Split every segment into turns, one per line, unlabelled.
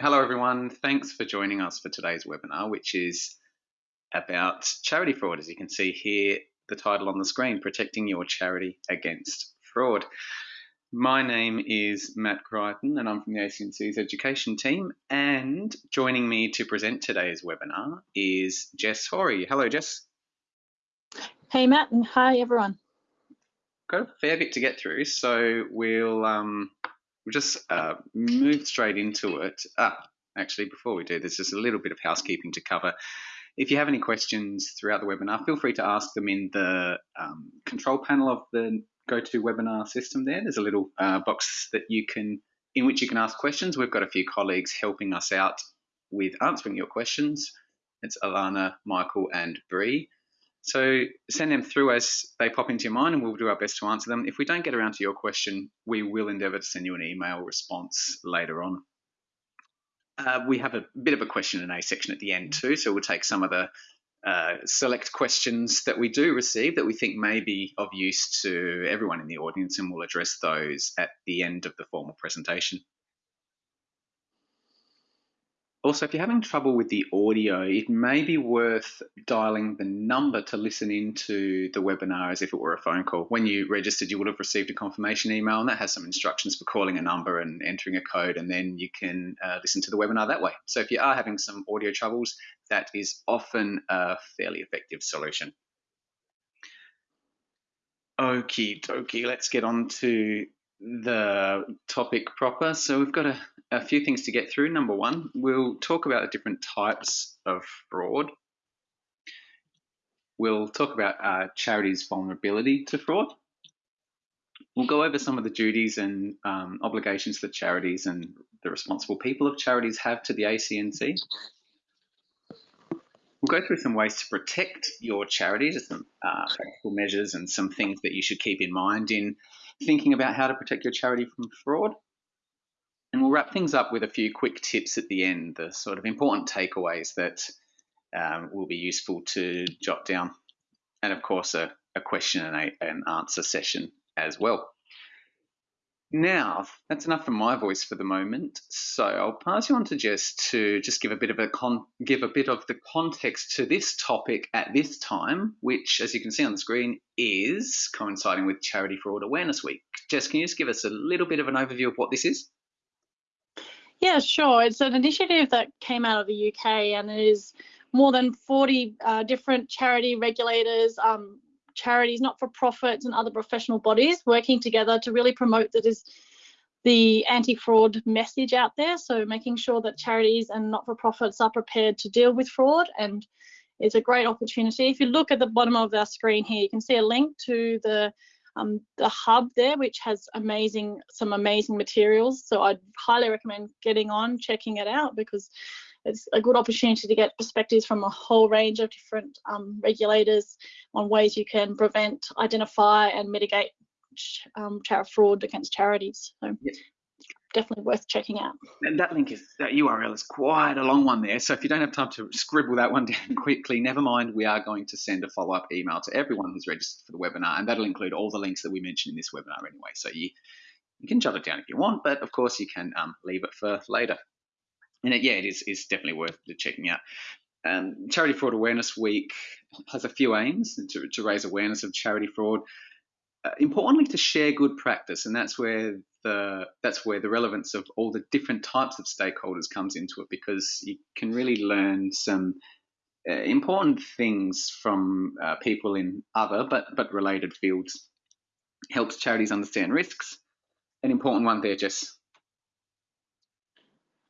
Hello, everyone. Thanks for joining us for today's webinar, which is about charity fraud. As you can see here, the title on the screen, Protecting Your Charity Against Fraud. My name is Matt Crichton and I'm from the ACNC's education team. And joining me to present today's webinar is Jess Horry. Hello, Jess.
Hey, Matt, and hi, everyone.
Got a fair bit to get through, so we'll um, we'll just uh, move straight into it. Ah, actually, before we do, there's just a little bit of housekeeping to cover. If you have any questions throughout the webinar, feel free to ask them in the um, control panel of the GoToWebinar system there. There's a little uh, box that you can, in which you can ask questions. We've got a few colleagues helping us out with answering your questions. It's Alana, Michael, and Bree. So send them through as they pop into your mind and we'll do our best to answer them. If we don't get around to your question, we will endeavour to send you an email response later on. Uh, we have a bit of a question and A section at the end too, so we'll take some of the uh, select questions that we do receive that we think may be of use to everyone in the audience and we'll address those at the end of the formal presentation. Also, if you're having trouble with the audio, it may be worth dialing the number to listen into the webinar as if it were a phone call. When you registered, you would have received a confirmation email, and that has some instructions for calling a number and entering a code, and then you can uh, listen to the webinar that way. So if you are having some audio troubles, that is often a fairly effective solution. Okie dokie, let's get on to the topic proper. So we've got a, a few things to get through. Number one, we'll talk about the different types of fraud. We'll talk about uh, charities' vulnerability to fraud. We'll go over some of the duties and um, obligations that charities and the responsible people of charities have to the ACNC. We'll go through some ways to protect your charity, some uh, practical measures and some things that you should keep in mind in thinking about how to protect your charity from fraud. And we'll wrap things up with a few quick tips at the end, the sort of important takeaways that um, will be useful to jot down. And of course, a, a question and a, an answer session as well. Now, that's enough from my voice for the moment. So I'll pass you on to Jess to just give a bit of a con- give a bit of the context to this topic at this time, which, as you can see on the screen, is coinciding with Charity Fraud Awareness Week. Jess, can you just give us a little bit of an overview of what this is?
Yeah, sure. It's an initiative that came out of the UK and it is more than 40 uh, different charity regulators, um, charities, not for profits, and other professional bodies working together to really promote that is the anti-fraud message out there. So making sure that charities and not-for-profits are prepared to deal with fraud and it's a great opportunity. If you look at the bottom of our screen here, you can see a link to the um, the hub there, which has amazing some amazing materials. So I'd highly recommend getting on, checking it out because it's a good opportunity to get perspectives from a whole range of different um, regulators on ways you can prevent, identify, and mitigate um, fraud against charities. So. Definitely worth checking out.
And that link is that URL is quite a long one there. So if you don't have time to scribble that one down quickly, never mind. We are going to send a follow-up email to everyone who's registered for the webinar, and that'll include all the links that we mentioned in this webinar anyway. So you you can jot it down if you want, but of course you can um, leave it for later and it, yeah, it is, is definitely worth checking out. Um, charity Fraud Awareness Week has a few aims to, to raise awareness of charity fraud. Uh, importantly, to share good practice, and that's where the that's where the relevance of all the different types of stakeholders comes into it, because you can really learn some uh, important things from uh, people in other but but related fields. Helps charities understand risks. An important one there, Jess.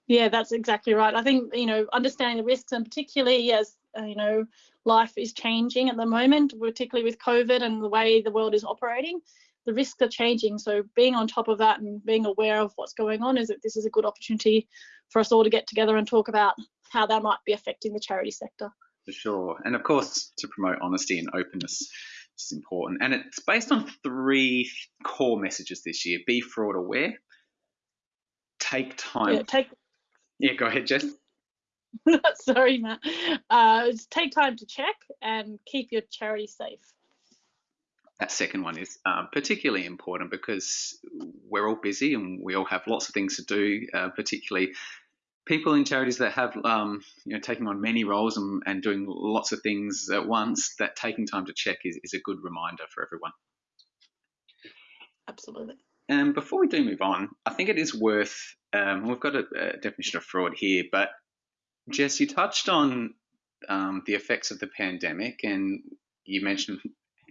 Yeah, that's exactly right. I think, you know, understanding the risks and particularly as, uh, you know, life is changing at the moment, particularly with COVID and the way the world is operating, the risks are changing. So being on top of that and being aware of what's going on is that this is a good opportunity for us all to get together and talk about how that might be affecting the charity sector.
For sure. And of course, to promote honesty and openness is important. And it's based on three core messages this year. Be fraud aware, take time.
Yeah, take
yeah, go ahead, Jess.
Sorry, Matt. Uh, take time to check and keep your charity safe.
That second one is um, particularly important because we're all busy and we all have lots of things to do, uh, particularly people in charities that have um, you know taking on many roles and, and doing lots of things at once, that taking time to check is, is a good reminder for everyone.
Absolutely.
And before we do move on, I think it is worth. Um, we've got a, a, definition of fraud here, but Jess, you touched on um, the effects of the pandemic, and you mentioned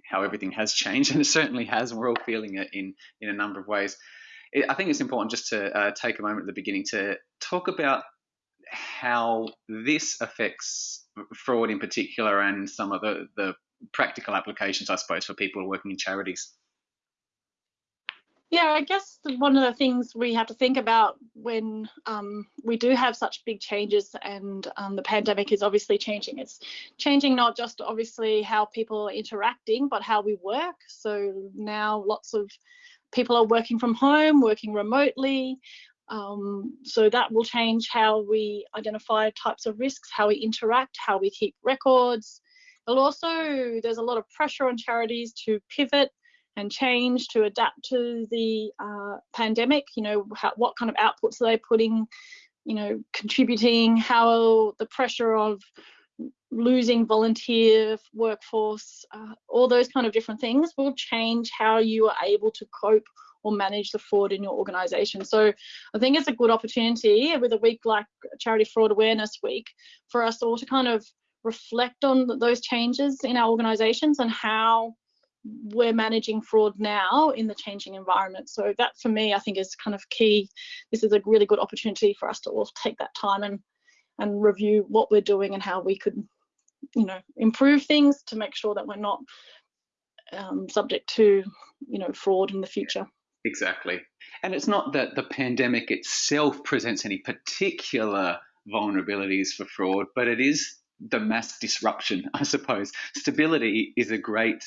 how everything has changed, and it certainly has. And we're all feeling it in in a number of ways. It, I think it's important just to uh, take a moment at the beginning to talk about how this affects fraud in particular, and some of the the practical applications, I suppose, for people working in charities.
Yeah, I guess one of the things we have to think about when um, we do have such big changes and um, the pandemic is obviously changing. It's changing not just obviously how people are interacting, but how we work. So now lots of people are working from home, working remotely. Um, so that will change how we identify types of risks, how we interact, how we keep records. But also, there's a lot of pressure on charities to pivot and change to adapt to the uh, pandemic. You know, how, what kind of outputs are they putting, you know, contributing, how the pressure of losing volunteer workforce, uh, all those kind of different things will change how you are able to cope or manage the fraud in your organization. So I think it's a good opportunity with a week like Charity Fraud Awareness Week for us all to kind of reflect on those changes in our organizations and how we're managing fraud now in the changing environment. So that for me, I think is kind of key. This is a really good opportunity for us to all take that time and and review what we're doing and how we could, you know, improve things to make sure that we're not um, subject to, you know, fraud in the future.
Exactly. And it's not that the pandemic itself presents any particular vulnerabilities for fraud, but it is the mass disruption, I suppose. Stability is a great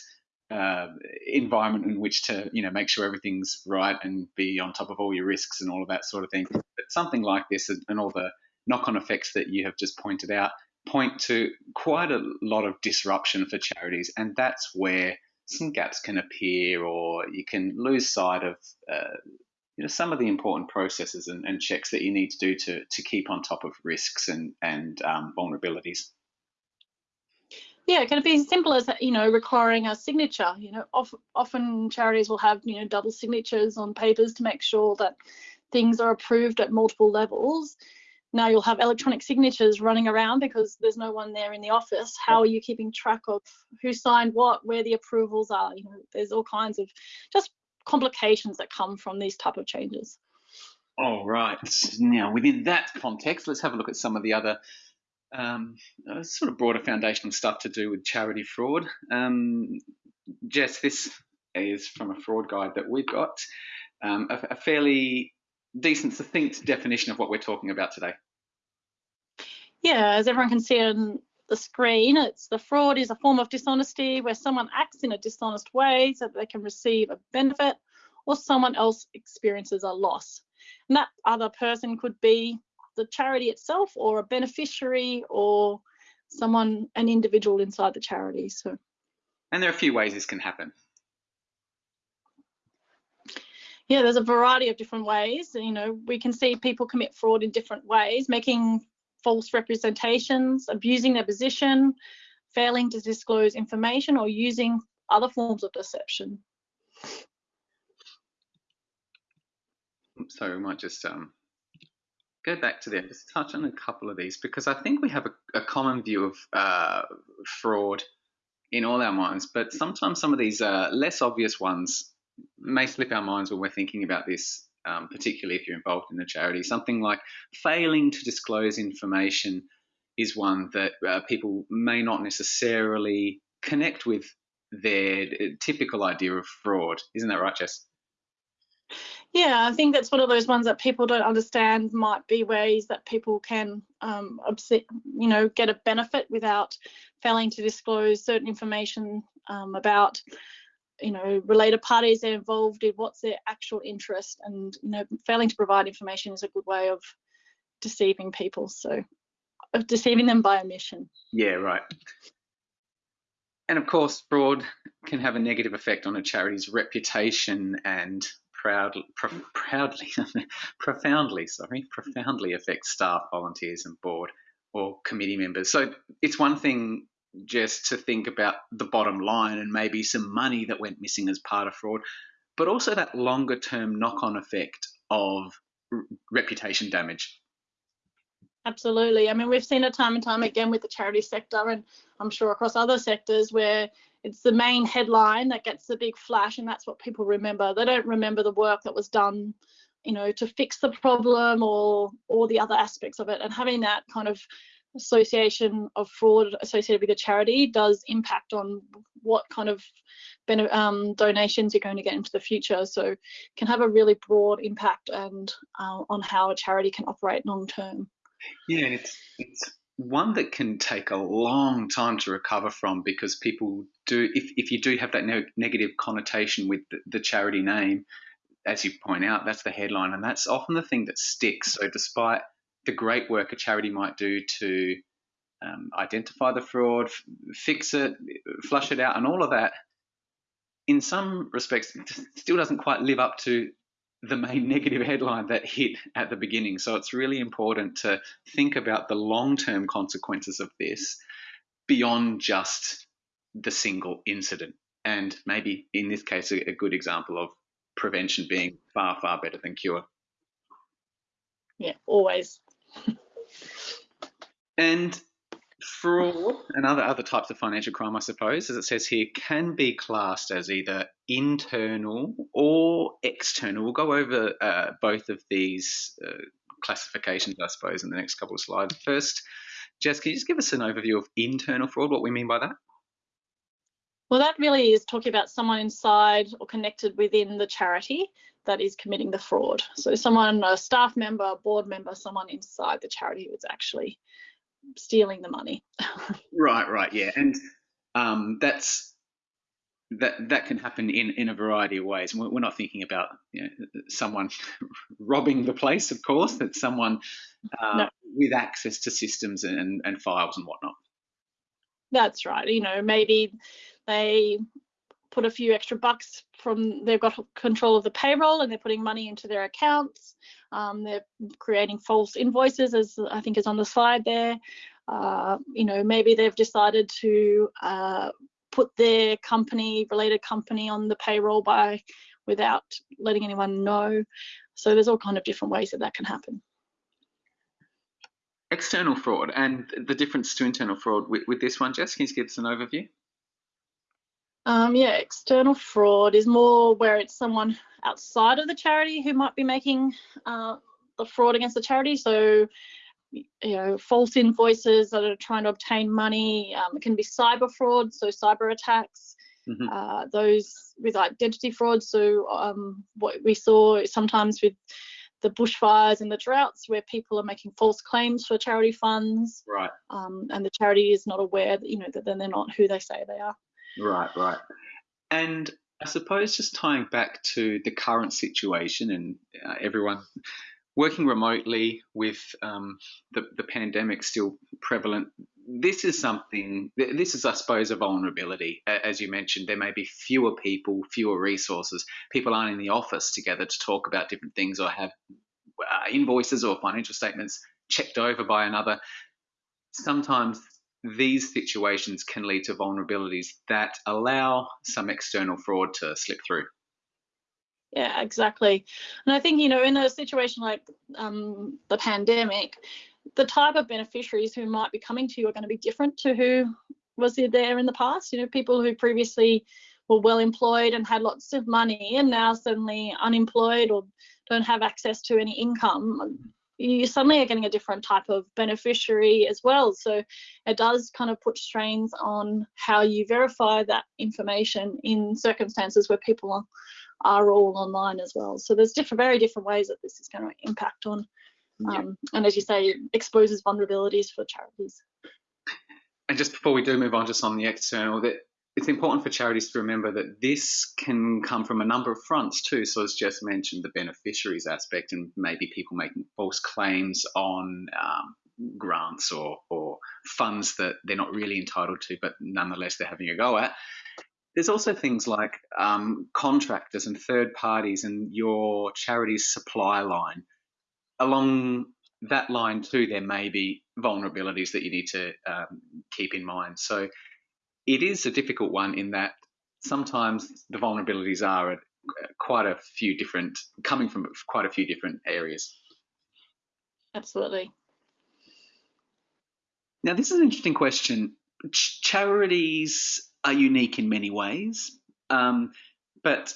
uh, environment in which to you know make sure everything's right and be on top of all your risks and all of that sort of thing. But something like this and all the knock-on effects that you have just pointed out point to quite a lot of disruption for charities, and that's where some gaps can appear, or you can lose sight of. Uh, you know, some of the important processes and, and, checks that you need to do to, to keep on top of risks and, and um, vulnerabilities.
Yeah, it can be as simple as you know requiring a signature. You know, of, often charities will have you know double signatures on papers to make sure that things are approved at multiple levels. Now you'll have electronic signatures running around because there's no one there in the office. How are you keeping track of who signed what, where the approvals are? You know, there's all kinds of just complications that come from these type of changes.
All right. Now, within that context, let's have a look at some of the other um, uh, sort of broader foundational stuff to do with charity fraud. Um, Jess, this is from a fraud guide that we've got, um, a, a, fairly decent, succinct definition of what we're talking about today.
Yeah, as everyone can see on the screen, it's the fraud is a form of dishonesty where someone acts in a dishonest way so that they can receive a benefit or someone else experiences a loss. And that other person could be the charity itself or a beneficiary or someone, an individual inside the charity. So.
And there are a few ways this can happen.
Yeah, there's a variety of different ways. You know, we can see people commit fraud in different ways, making false representations, abusing their position, failing to disclose information, or using other forms of deception.
So we might just um, go back to there, just touch on a couple of these because I think we have a, a common view of uh, fraud in all our minds, but sometimes some of these uh, less obvious ones may slip our minds when we're thinking about this, um, particularly if you're involved in a charity. Something like failing to disclose information is one that uh, people may not necessarily connect with their uh, typical idea of fraud. Isn't that right, Jess?
Yeah, I think that's one of those ones that people don't understand might be ways that people can, um, you know, get a benefit without failing to disclose certain information um, about, you know, related parties they're involved in, what's their actual interest, and you know, failing to provide information is a good way of deceiving people. So, of deceiving them by omission.
Yeah, right. And of course, fraud can have a negative effect on a charity's reputation and proudly, proudly, profoundly, sorry, profoundly affects staff, volunteers, and board or committee members. So it's one thing just to think about the bottom line and maybe some money that went missing as part of fraud, but also that longer term knock on effect of r- reputation damage.
Absolutely. I mean, we've seen it time and time again with the charity sector, and I'm sure across other sectors where it's the main headline that gets the big flash, and that's what people remember. They don't remember the work that was done, you know, to fix the problem or or the other aspects of it. And having that kind of association of fraud associated with a charity does impact on what kind of um, donations you're going to get into the future. So can have a really broad impact and uh, on how a charity can operate long term.
Yeah, it's it's one that can take a long time to recover from because people do if, if you do have that ne- negative connotation with the, the charity name as you point out that's the headline. And that's often the thing that sticks. So despite the great work a charity might do to um, identify the fraud, f- fix it, flush it out, and all of that, in some respects, still doesn't quite live up to the main negative headline that hit at the beginning. So it's really important to think about the long term consequences of this beyond just the single incident. And maybe in this case, a, a good example of prevention being far, far better than cure.
Yeah, always.
and fraud and other other types of financial crime, I suppose, as it says here, can be classed as either internal or external. We'll go over uh, both of these uh, classifications, I suppose, in the next couple of slides. First, Jess, can you just give us an overview of internal fraud, what we mean by that?
Well, that really is talking about someone inside or connected within the charity that is committing the fraud. So someone, a staff member, a board member, someone inside the charity who's actually stealing the money.
right, right, yeah, and um, that's that that can happen in in a variety of ways. We're not thinking about you know, someone robbing the place, of course. That someone uh, no. with access to systems and, and files and whatnot.
That's right. You know, maybe they put a few extra bucks from they've got control of the payroll and they're putting money into their accounts. Um, they're creating false invoices, as I think is on the slide there. Uh, you know, maybe they've decided to uh, put their company, related company, on the payroll by without letting anyone know. So there's all kind of different ways that that can happen.
External fraud and the difference to internal fraud with, with this one, Jess, can you give us an overview?
Um, yeah, external fraud is more where it's someone outside of the charity who might be making uh, the fraud against the charity. So, you know, false invoices that are trying to obtain money. Um, it can be cyber fraud, so cyber attacks. Mm-hmm. Uh, those with identity fraud. So, um, what we saw sometimes with the bushfires and the droughts where people are making false claims for charity funds.
Right.
Um, and the charity is not aware that, you know, that then they're not who they say they are.
Right, right. And I suppose just tying back to the current situation and uh, everyone working remotely with um, the, the pandemic still prevalent, this is something, this is, I suppose, a vulnerability. As you mentioned, there may be fewer people, fewer resources. People aren't in the office together to talk about different things or have uh, invoices or financial statements checked over by another. Sometimes these situations can lead to vulnerabilities that allow some external fraud to slip through.
Yeah, exactly. And I think, you know, in a situation like um, the pandemic, the type of beneficiaries who might be coming to you are going to be different to who was there in the past. You know, people who previously were well employed and had lots of money and now suddenly unemployed or don't have access to any income you suddenly are getting a different type of beneficiary as well. So it does kind of put strains on how you verify that information in circumstances where people are, are all online as well. So there's different, very different ways that this is going to impact on, um, and as you say, exposes vulnerabilities for charities.
And just before we do move on, just on the external, that it's important for charities to remember that this can come from a number of fronts too. So, as Jess mentioned, the beneficiaries aspect, and maybe people making false claims on um, grants or, or funds that they're not really entitled to, but nonetheless they're having a go at. There's also things like um, contractors and third parties and your charity's supply line. Along that line, too, there may be vulnerabilities that you need to um, keep in mind. So it is a difficult one in that sometimes the vulnerabilities are at quite a few different, coming from quite a few different areas.
Absolutely.
Now, this is an interesting question. Ch- charities are unique in many ways, um, but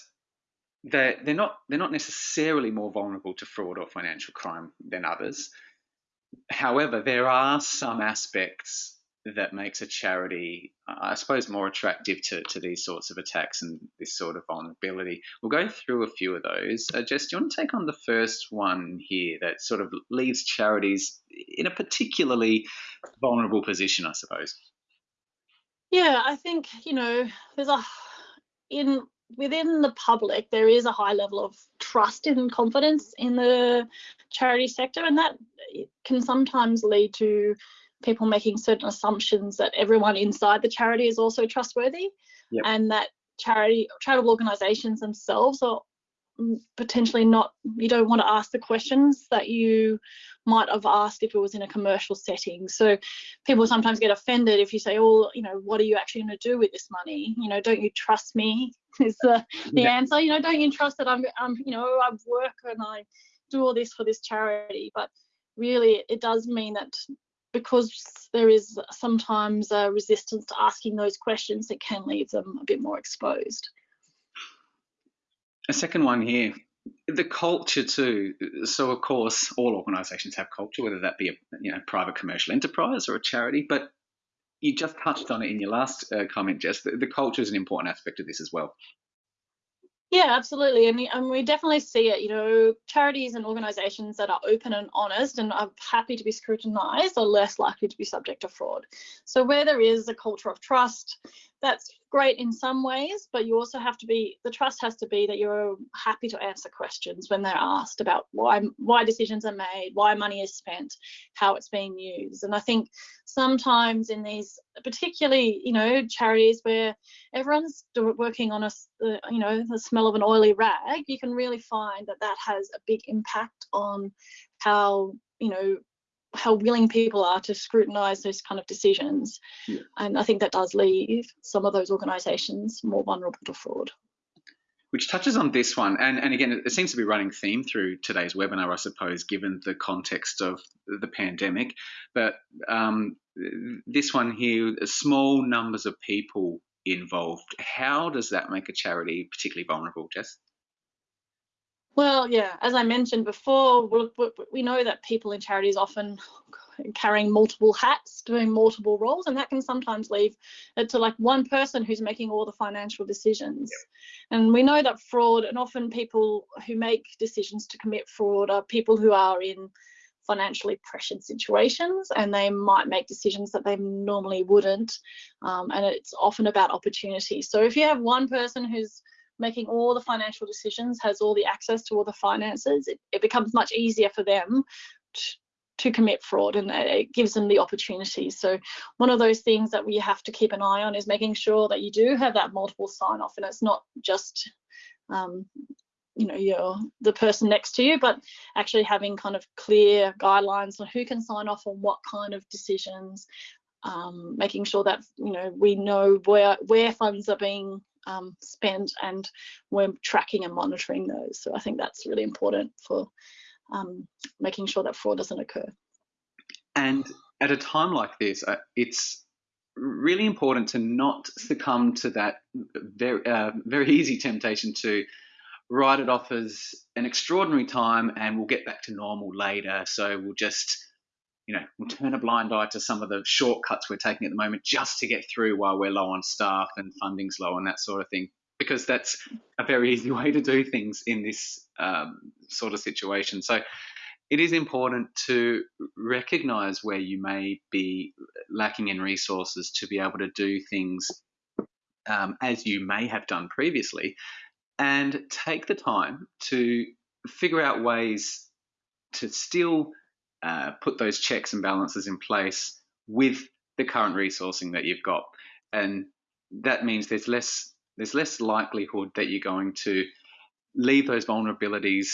they're, they're not they're not necessarily more vulnerable to fraud or financial crime than others. However, there are some aspects that makes a charity, I suppose, more attractive to, to these sorts of attacks and this sort of vulnerability. We'll go through a few of those. Uh, Jess, do you want to take on the first one here that sort of leaves charities in a particularly vulnerable position, I suppose?
Yeah, I think, you know, there's a, in, within the public, there is a high level of trust and confidence in the charity sector, and that can sometimes lead to people making certain assumptions that everyone inside the charity is also trustworthy yep. and that charity charitable organizations themselves are potentially not you don't want to ask the questions that you might have asked if it was in a commercial setting. So people sometimes get offended if you say oh you know what are you actually going to do with this money? You know don't you trust me? Is the the yeah. answer. You know don't you trust that i'm i'm you know i work and i do all this for this charity? But really it does mean that because there is sometimes a resistance to asking those questions, it can leave them a bit more exposed.
A second one here, the culture too. So of course, all organisations have culture, whether that be a you know private commercial enterprise or a charity. But you just touched on it in your last uh, comment, Jess. The, the culture is an important aspect of this as well.
Yeah, absolutely. And, and we definitely see it. You know, charities and organisations that are open and honest and are happy to be scrutinised are less likely to be subject to fraud. So, where there is a culture of trust, that's great in some ways, but you also have to be the trust has to be that you're happy to answer questions when they're asked about why why decisions are made, why money is spent, how it's being used. And I think sometimes in these particularly you know charities where everyone's working on a you know the smell of an oily rag, you can really find that that has a big impact on how you know how willing people are to scrutinise those kind of decisions. Yeah. And I think that does leave some of those organisations more vulnerable to fraud.
Which touches on this one, and, and again, it seems to be running theme through today's webinar, I suppose, given the context of the pandemic. But um, this one here, small numbers of people involved. How does that make a charity particularly vulnerable, Jess?
Well, yeah, as I mentioned before, we know that people in charities often carrying multiple hats, doing multiple roles, and that can sometimes leave it to like one person who's making all the financial decisions. And we know that fraud, and often people who make decisions to commit fraud are people who are in financially pressured situations and they might make decisions that they normally wouldn't. Um, and it's often about opportunity. So if you have one person who's making all the financial decisions, has all the access to all the finances, it, it becomes much easier for them to, to commit fraud and it gives them the opportunity. So one of those things that we have to keep an eye on is making sure that you do have that multiple sign off and it's not just um, you know you're the person next to you but actually having kind of clear guidelines on who can sign off on what kind of decisions um, making sure that you know we know where where funds are being um, spent and we're tracking and monitoring those. So I think that's really important for um, making sure that fraud doesn't occur.
And at a time like this, uh, it's really important to not succumb to that very, uh, very easy temptation to write it off as an extraordinary time and we'll get back to normal later. So we'll just you know, we'll turn a blind eye to some of the shortcuts we're taking at the moment just to get through while we're low on staff and funding's low and that sort of thing. Because that's a very easy way to do things in this um, sort of situation. So it is important to recognize where you may be lacking in resources to be able to do things um, as you may have done previously and take the time to figure out ways to still uh, put those checks and balances in place with the current resourcing that you've got. And that means there's less there's less likelihood that you're going to leave those vulnerabilities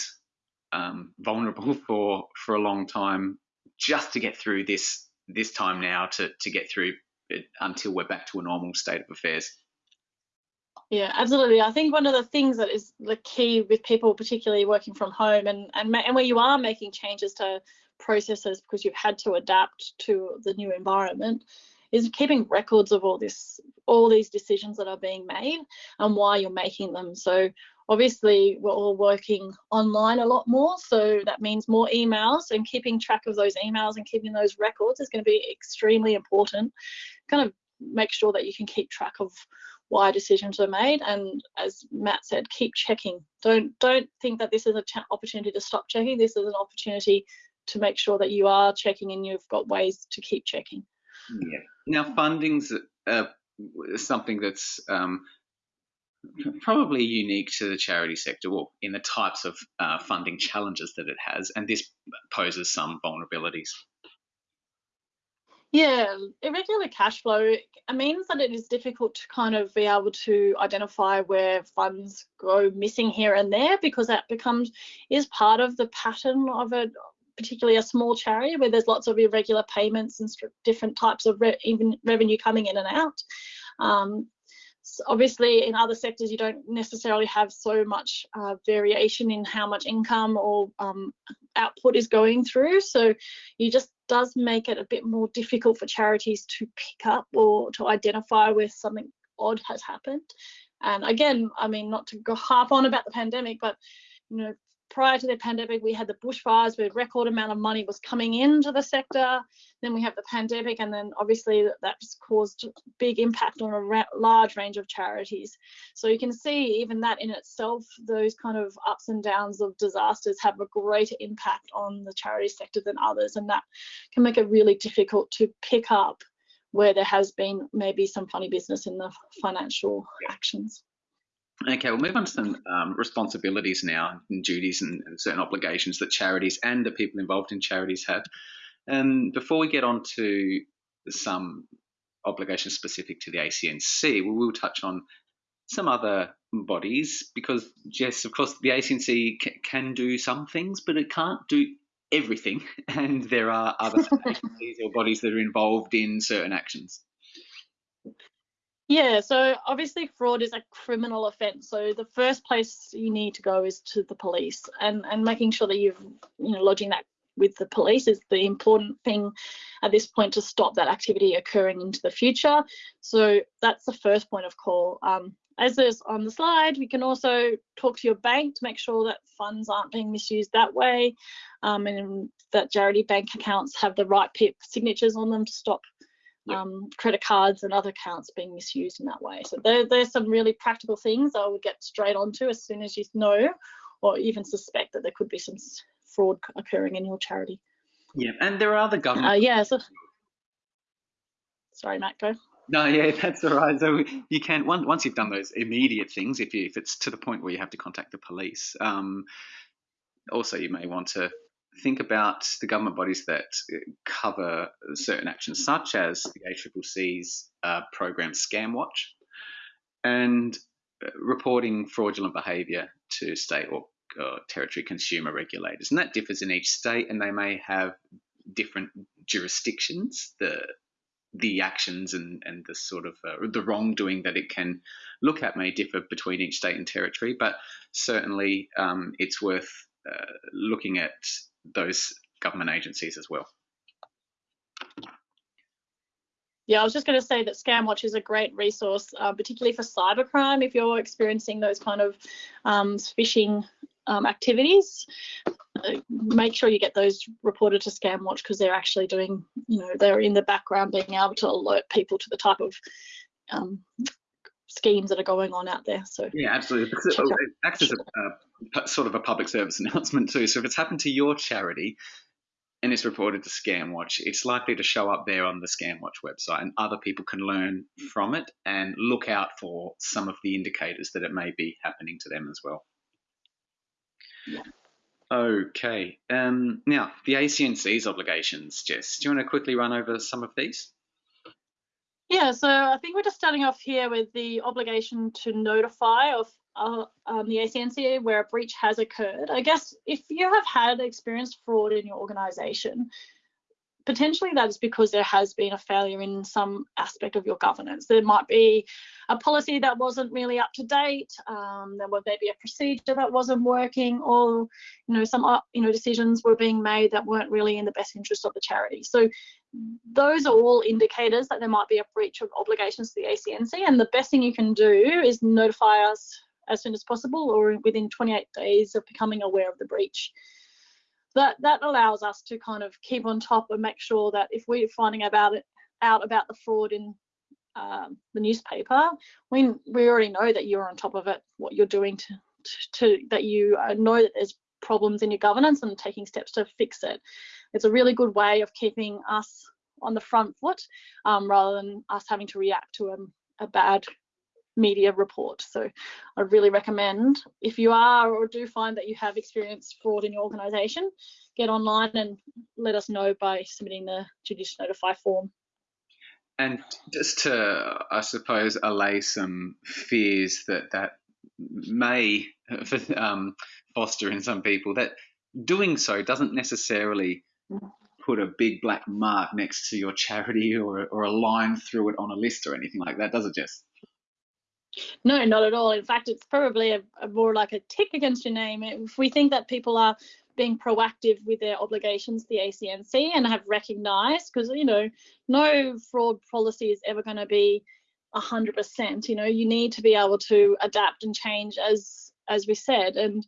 um, vulnerable for for a long time just to get through this this time now to to get through it until we're back to a normal state of affairs.
Yeah, absolutely. I think one of the things that is the key with people, particularly working from home, and and and where you are making changes to processes because you've had to adapt to the new environment, is keeping records of all this, all these decisions that are being made and why you're making them. So obviously we're all working online a lot more so that means more emails and keeping track of those emails and keeping those records is going to be extremely important. Kind of make sure that you can keep track of why decisions are made and as matt said keep checking. Don't don't think that this is an opportunity to stop checking. This is an opportunity to make sure that you are checking and you've got ways to keep checking
yeah now funding's uh, something that's um, probably unique to the charity sector or in the types of uh, funding challenges that it has, and this poses some vulnerabilities.
Yeah, irregular cash flow means that it is difficult to kind of be able to identify where funds go missing here and there because that becomes is part of the pattern of a particularly a small charity where there's lots of irregular payments and different types of re even revenue coming in and out. Um, obviously in other sectors you don't necessarily have so much uh, variation in how much income or um, output is going through so you just does make it a bit more difficult for charities to pick up or to identify where something odd has happened and again i mean not to go harp on about the pandemic but you know prior to the pandemic, we had the bushfires where record amount of money was coming into the sector. Then we have the pandemic, and then obviously that's caused big impact on a large range of charities. So you can see even that in itself, those kind of ups and downs of disasters have a greater impact on the charity sector than others, and that can make it really difficult to pick up where there has been maybe some funny business in the financial actions.
Okay, we'll move on to some um, responsibilities now and duties and, and, certain obligations that charities and the people involved in charities have. And before we get on to some obligations specific to the ACNC, we will touch on some other bodies because, yes, of course, the ACNC can do some things, but it can't do everything. And there are other agencies or bodies that are involved in certain actions.
Yeah, so obviously fraud is a criminal offence. So the first place you need to go is to the police, and and making sure that you've you know lodging that with the police is the important thing at this point to stop that activity occurring into the future. So that's the first point of call. Um, as is on the slide, we can also talk to your bank to make sure that funds aren't being misused that way, um, and that charity bank accounts have the right PIP signatures on them to stop um, credit cards and other accounts being misused in that way. So there, there's some really practical things I would get straight onto as soon as you know or even suspect that there could be some fraud occurring in your charity.
Yeah, and there are other government.
Uh, yeah. So, sorry, Matt, go.
No, yeah, that's all right. So you can once once you've done those immediate things, if you, if it's to the point where you have to contact the police. Um, also, you may want to think about the government bodies that uh, cover certain actions, such as the ACCC's uh, program ScamWatch and uh, reporting fraudulent behaviour to state or uh, territory consumer regulators. And that differs in each state, and they may have different jurisdictions. The the actions and, and the sort of uh, the wrongdoing that it can look at may differ between each state and territory, but certainly um, it's worth uh, looking at those government agencies as well.
Yeah, I was just going to say that ScamWatch is a great resource, uh, particularly for cybercrime. If you're experiencing those kind of um, phishing um, activities, uh, make sure you get those reported to ScamWatch because they're actually doing, you know, they're in the background being able to alert people to the type of um, schemes that are going on out there. So
yeah, absolutely. It acts as a, a, sort of a public service announcement too. So if it's happened to your charity and it's reported to ScamWatch, it's likely to show up there on the ScamWatch website, and other people can learn from it and look out for some of the indicators that it may be happening to them as well. Yeah. Okay. Um, now, the ACNC's obligations, Jess, do you want to quickly run over some of these?
Yeah, so I think we're just starting off here with the obligation to notify of uh, um, the ACNC where a breach has occurred. I guess if you have had experienced fraud in your organisation, potentially that is because there has been a failure in some aspect of your governance. There might be a policy that wasn't really up to date. Um, there was maybe a procedure that wasn't working, or you know some uh, you know decisions were being made that weren't really in the best interest of the charity. So those are all indicators that there might be a breach of obligations to the ACNC. And the best thing you can do is notify us as soon as possible, or within 28 days of becoming aware of the breach that that allows us to kind of keep on top and make sure that if we're finding about it out about the fraud in um, the newspaper, we we already know that you're on top of it, what you're doing to to, to that you uh, know that there's problems in your governance and taking steps to fix it. It's a really good way of keeping us on the front foot um, rather than us having to react to a, a bad media report. So I really recommend if you are or do find that you have experienced fraud in your organisation, get online and let us know by submitting the Judicial Notify form.
And just to, I suppose, allay some fears that that may um, foster in some people, that doing so doesn't necessarily put a big black mark next to your charity or, or a line through it on a list or anything like that, does it, Jess?
No, not at all. In fact, it's probably a, a more like a tick against your name. If we think that people are being proactive with their obligations, the ACNC, and have recognised, because you know, no fraud policy is ever going to be hundred percent. You know, you need to be able to adapt and change, as as we said. And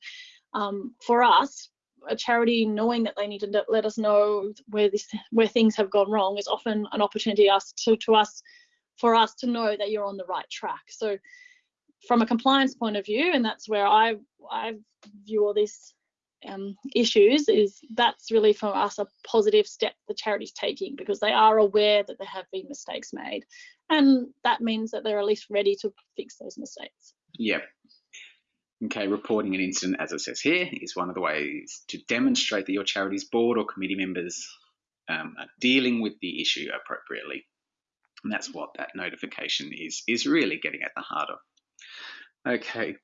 um, for us, a charity knowing that they need to let us know where this where things have gone wrong is often an opportunity us to to us for us to know that you're on the right track. So from a compliance point of view, and that's where I, I view all these um, issues, is that's really for us a positive step the charity's taking because they are aware that there have been mistakes made. And that means that they're at least ready to fix those mistakes.
Yep. Okay, reporting an incident, as it says here, is one of the ways to demonstrate that your charity's board or committee members um, are dealing with the issue appropriately. And that's what that notification is, is really getting at the heart of. Okay,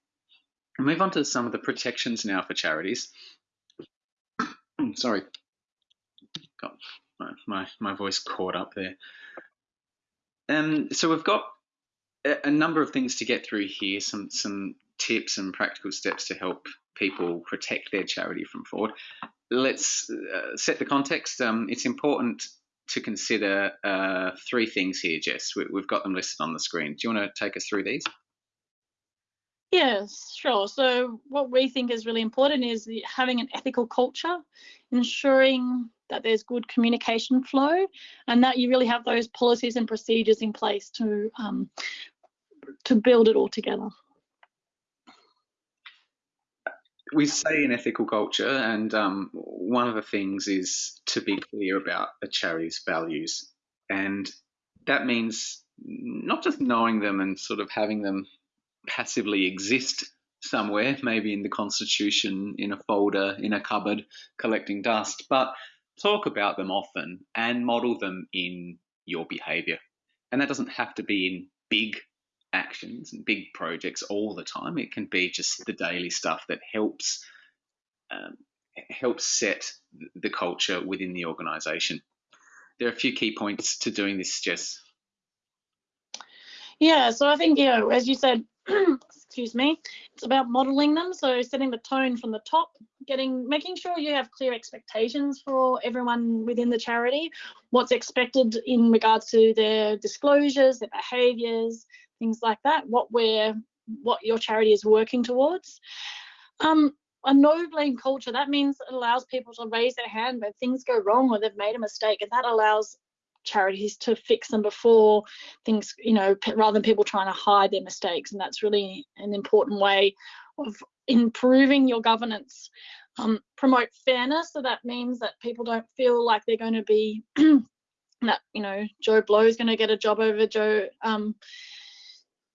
move on to some of the protections now for charities. Sorry, got my, my, my voice caught up there. Um, so we've got a, a number of things to get through here, some, some tips and practical steps to help people protect their charity from fraud. Let's uh, set the context. Um, it's important to consider uh, three things here, Jess. We, have got them listed on the screen. Do you want to take us through these?
Yes, sure. So what we think is really important is having an ethical culture, ensuring that there's good communication flow, and that you really have those policies and procedures in place to um, to build it all together
we say in ethical culture, and um, one of the things is to be clear about a charity's values, and that means not just knowing them and sort of having them passively exist somewhere, maybe in the constitution, in a folder, in a cupboard, collecting dust, but talk about them often and model them in your behavior. And that doesn't have to be in big actions and big projects all the time. It can be just the daily stuff that helps um, helps set the culture within the organisation. There are a few key points to doing this, Jess.
Yeah, so I think you know, as you said, excuse me, it's about modelling them. So setting the tone from the top, getting making sure you have clear expectations for everyone within the charity, what's expected in regards to their disclosures, their behaviours, things like that, what we're what your charity is working towards. Um, a no blame culture, that means it allows people to raise their hand when things go wrong or they've made a mistake, and that allows charities to fix them before things, you know, rather than people trying to hide their mistakes. And that's really an important way of improving your governance. Um, promote fairness, so that means that people don't feel like they're going to be that you know Joe Blow is going to get a job over Joe um,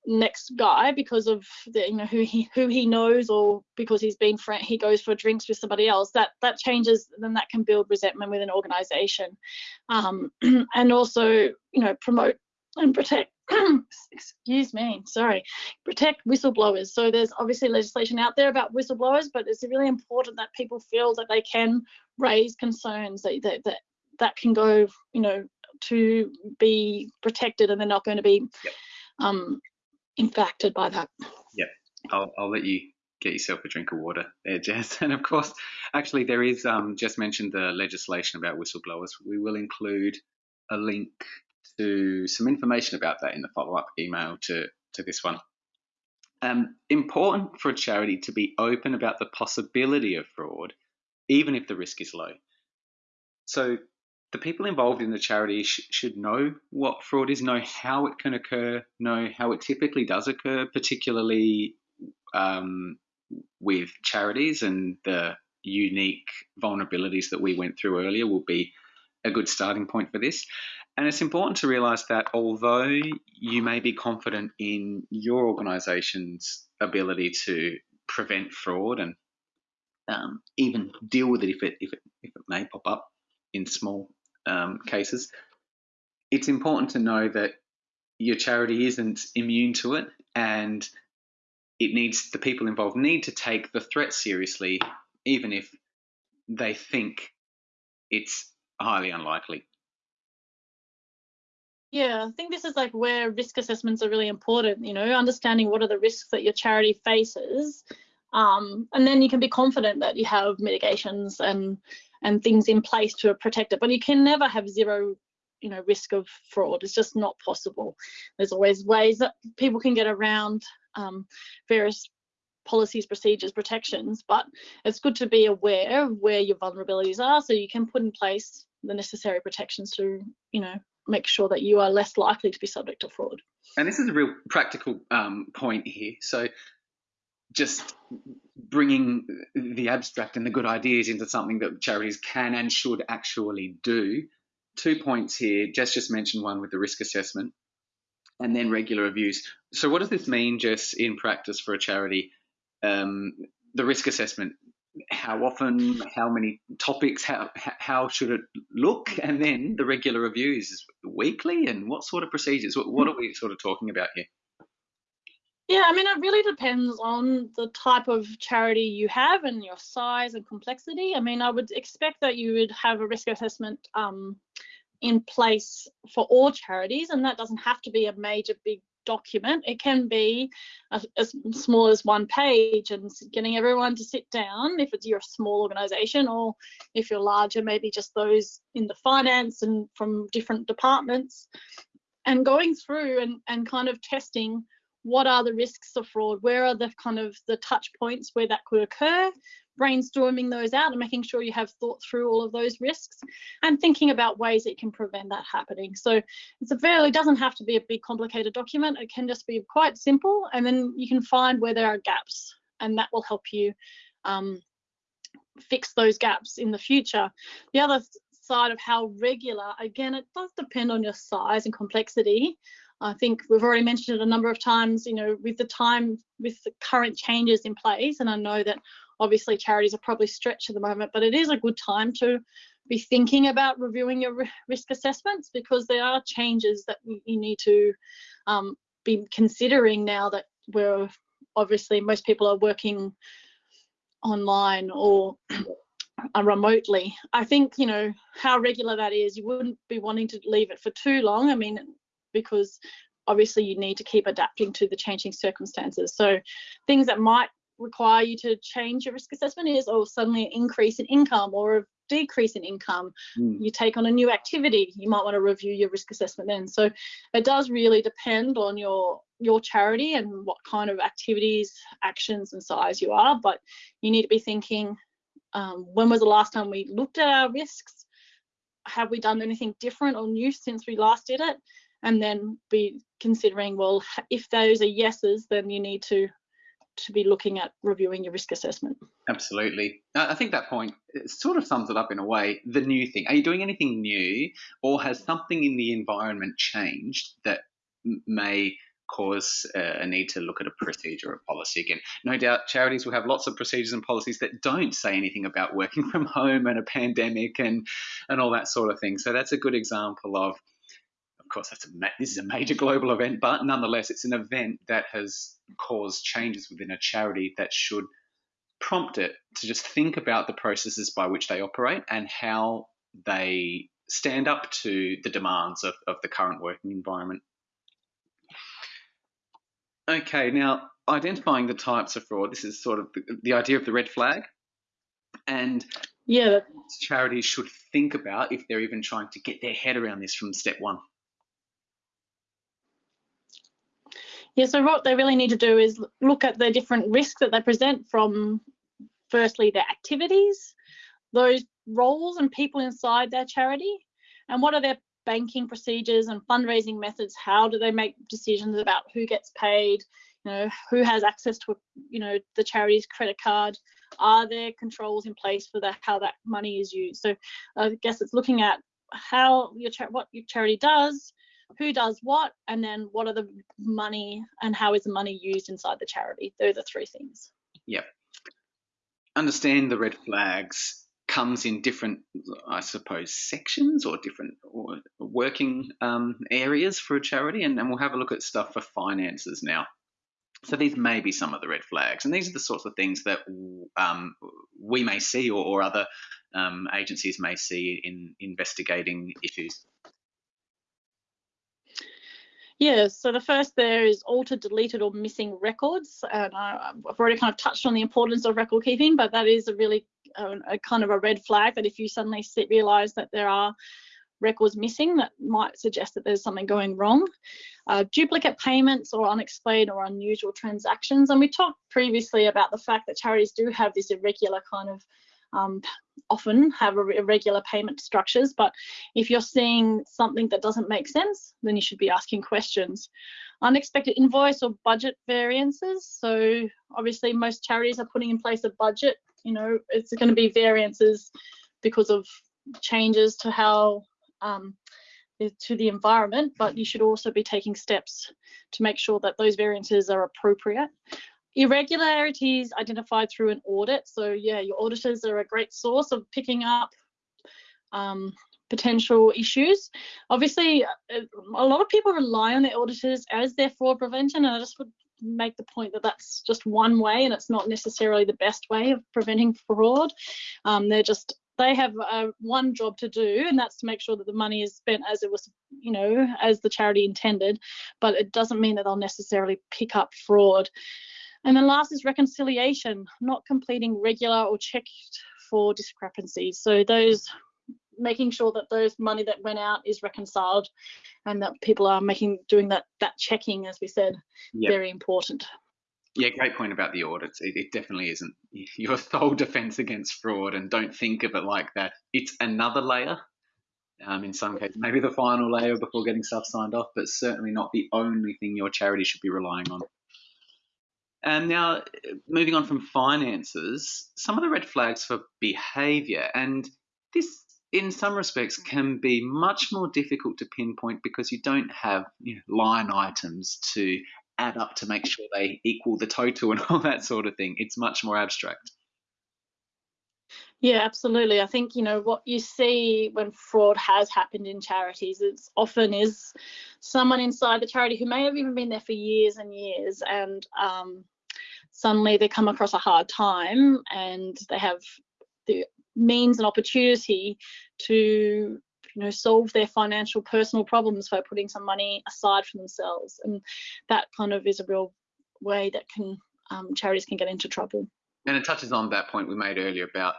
next guy because of the, you know who he who he knows or because he's been friend he goes for drinks with somebody else that that changes then that can build resentment with an organization um, and also you know promote and protect excuse me sorry protect whistleblowers so there's obviously legislation out there about whistleblowers but it's really important that people feel that they can raise concerns that that that, that can go you know to be protected and they're not going to be yep. um, impacted by that
yeah I'll, I'll let you get yourself a drink of water there jess and of course actually there is um, just mentioned the legislation about whistleblowers we will include a link to some information about that in the follow-up email to, to this one. Um, important for a charity to be open about the possibility of fraud, even if the risk is low. So the people involved in the charity sh should know what fraud is, know how it can occur, know how it typically does occur, particularly um, with charities and the unique vulnerabilities that we went through earlier will be a good starting point for this. And it's important to realize that although you may be confident in your organization's ability to prevent fraud and um, even deal with it if it, if it if it may pop up in small um, cases, it's important to know that your charity isn't immune to it, and it needs the people involved need to take the threat seriously, even if they think it's highly unlikely.
Yeah, I think this is like where risk assessments are really important, you know, understanding what are the risks that your charity faces. Um, and then you can be confident that you have mitigations and and things in place to protect it. But you can never have zero, you know, risk of fraud. It's just not possible. There's always ways that people can get around um, various policies, procedures, protections, but it's good to be aware of where your vulnerabilities are so you can put in place the necessary protections to, you know, make sure that you are less likely to be subject to fraud.
And this is a real practical um, point here. So just bringing the abstract and the good ideas into something that charities can and should actually do. Two points here. Jess just mentioned one with the risk assessment and then regular reviews. So what does this mean, Jess, in practice for a charity? Um, the risk assessment how often, how many topics, how how should it look, and then the regular reviews weekly, and what sort of procedures? What, what are we sort of talking about here?
Yeah, I mean, it really depends on the type of charity you have and your size and complexity. I mean, I would expect that you would have a risk assessment um, in place for all charities, and that doesn't have to be a major big document. It can be as small as one page and getting everyone to sit down if it's you're small organization or if you're larger, maybe just those in the finance and from different departments and going through and, and kind of testing what are the risks of fraud where are the kind of the touch points where that could occur brainstorming those out and making sure you have thought through all of those risks and thinking about ways you can prevent that happening. So it's a fairly it doesn't have to be a big complicated document. It can just be quite simple and then you can find where there are gaps and that will help you um, fix those gaps in the future. The other side of how regular, again, it does depend on your size and complexity. I think we've already mentioned it a number of times, you know, with the time, with the current changes in place, and I know that obviously charities are probably stretched at the moment, but it is a good time to be thinking about reviewing your risk assessments because there are changes that you need to um, be considering now that we're obviously most people are working online or remotely. I think, you know, how regular that is, you wouldn't be wanting to leave it for too long. I mean, because obviously you need to keep adapting to the changing circumstances. So things that might require you to change your risk assessment is or suddenly an increase in income or a decrease in income mm. you take on a new activity you might want to review your risk assessment then so it does really depend on your your charity and what kind of activities actions and size you are but you need to be thinking um, when was the last time we looked at our risks have we done anything different or new since we last did it and then be considering well if those are yeses then you need to to be looking at reviewing your risk assessment.
Absolutely. I think that point sort of sums it up in a way. The new thing. Are you doing anything new, or has something in the environment changed that may cause uh, a need to look at a procedure or policy again. No doubt charities will have lots of procedures and policies that don't say anything about working from home and a pandemic and, and all that sort of thing. So that's a good example of course, that's a this is a major global event, but nonetheless, it's an event that has caused changes within a charity that should prompt it to just think about the processes by which they operate and how they stand up to the demands of, of the current working environment. Okay, now identifying the types of fraud, this is sort of the, the idea of the red flag. And
yeah,
charities should think about if they're even trying to get their head around this from step one.
Yeah, so what they really need to do is look at the different risks that they present from firstly their activities, those roles and people inside their charity, and what are their banking procedures and fundraising methods? How do they make decisions about who gets paid? You know, who has access to, you know, the charity's credit card? Are there controls in place for that, how that money is used? So I guess it's looking at how your what your charity does, who does what, and then what are the money and how is the money used inside the charity? Those are three things.
Yep understand the red flags comes in different, I suppose, sections or different or working um, areas for a charity, and, and we'll have a look at stuff for finances now. So these may be some of the red flags, and these are the sorts of things that um, we may see or, or other um, agencies may see in investigating issues.
Yeah, so the first there is altered, deleted, or missing records. And I, have already kind of touched on the importance of record keeping, but that is a really a, a kind of a red flag that if you suddenly see, realize that there are records missing, that might suggest that there's something going wrong. Uh, duplicate payments or unexplained or unusual transactions. And we talked previously about the fact that charities do have this irregular kind of um, often have irregular payment structures, but if you're seeing something that doesn't make sense, then you should be asking questions. Unexpected invoice or budget variances. So obviously most charities are putting in place a budget, you know, it's going to be variances because of changes to how um, to the environment, but you should also be taking steps to make sure that those variances are appropriate irregularities identified through an audit. So yeah, your auditors are a great source of picking up um, potential issues. Obviously, uh, a lot of people rely on their auditors as their fraud prevention, and I just would make the point that that's just one way, and it's not necessarily the best way of preventing fraud. Um, they're just they have uh, one job to do, and that's to make sure that the money is spent as it was, you know, as the charity intended. But it doesn't mean that they'll necessarily pick up fraud. And then last is reconciliation, not completing regular or checked for discrepancies. So those making sure that those money that went out is reconciled and that people are making doing that that checking as we said yep. very important.
Yeah great point about the audits. It, it, definitely isn't your sole defense against fraud and don't think of it like that. It's another layer. Um, in some cases maybe the final layer before getting stuff signed off but certainly not the only thing your charity should be relying on and now, moving on from finances, some of the red flags for behavior, and this in some respects can be much more difficult to pinpoint because you don't have you know, line items to add up to make sure they equal the total and all that sort of thing. It's much more abstract.
Yeah, absolutely. I think, you know, what you see when fraud has happened in charities, it's often is someone inside the charity who may have even been there for years and years and um, suddenly they come across a hard time and they have the means and opportunity to you know solve their financial personal problems by putting some money aside for themselves. And that kind of is a real way that can um, charities can get into trouble.
And it touches on that point we made earlier about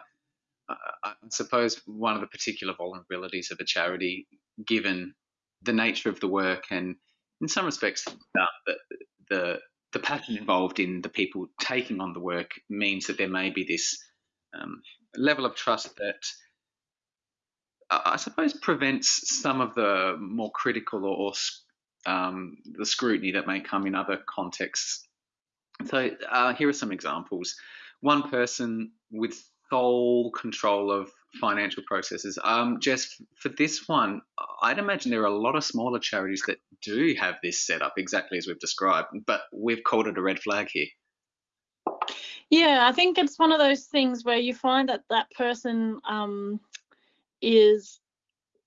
uh, i suppose one of the particular vulnerabilities of a charity given the nature of the work and in some respects uh, the, the the passion involved in the people taking on the work means that there may be this um, level of trust that I suppose prevents some of the more critical or, or um, the scrutiny that may come in other contexts. So uh, here are some examples. One person with sole control of financial processes. Um, Jess, for this one, I'd imagine there are a lot of smaller charities that do have this set up exactly as we've described, but we've called it a red flag here.
Yeah, I think it's one of those things where you find that that person um, is